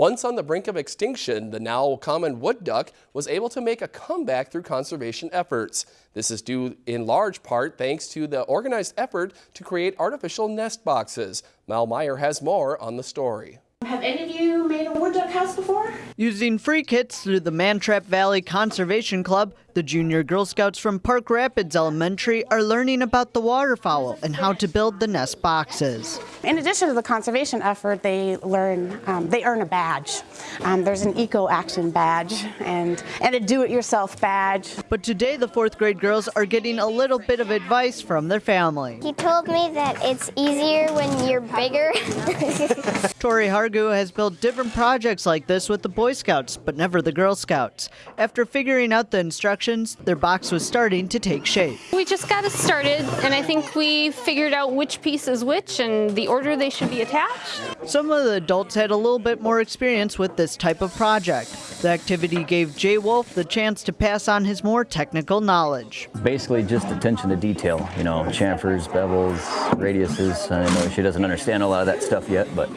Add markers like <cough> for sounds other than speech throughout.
Once on the brink of extinction, the now common wood duck was able to make a comeback through conservation efforts. This is due in large part thanks to the organized effort to create artificial nest boxes. Mal Meyer has more on the story. Have any of you made a wood duck house before? Using free kits through the Mantrap Valley Conservation Club, the junior Girl Scouts from Park Rapids Elementary are learning about the waterfowl and how to build the nest boxes. In addition to the conservation effort, they learn, um, they earn a badge. Um, there's an eco action badge and, and a do-it-yourself badge. But today the fourth grade girls are getting a little bit of advice from their family. He told me that it's easier when you're bigger. <laughs> <laughs> Tori Hargu has built different projects like this with the Boy Scouts, but never the Girl Scouts. After figuring out the instructions, their box was starting to take shape. We just got it started, and I think we figured out which piece is which and the order they should be attached. Some of the adults had a little bit more experience with this type of project. The activity gave Jay Wolf the chance to pass on his more technical knowledge. Basically just attention to detail, you know, chamfers, bevels, radiuses. I know she doesn't understand a lot of that stuff yet, but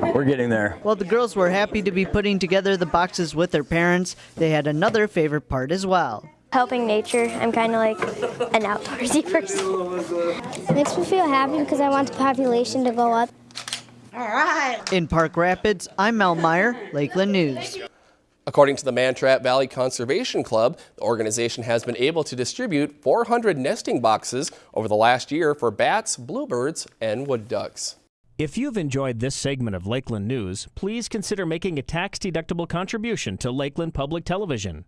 we're getting there. While the girls were happy to be putting together the boxes with their parents, they had another favorite part as well. Helping nature. I'm kind of like an outdoorsy <laughs> person. It makes me feel happy because I want the population to go up. All right. In Park Rapids, I'm Mel Meyer, Lakeland News. According to the Mantrap Valley Conservation Club, the organization has been able to distribute 400 nesting boxes over the last year for bats, bluebirds, and wood ducks. If you've enjoyed this segment of Lakeland News, please consider making a tax-deductible contribution to Lakeland Public Television.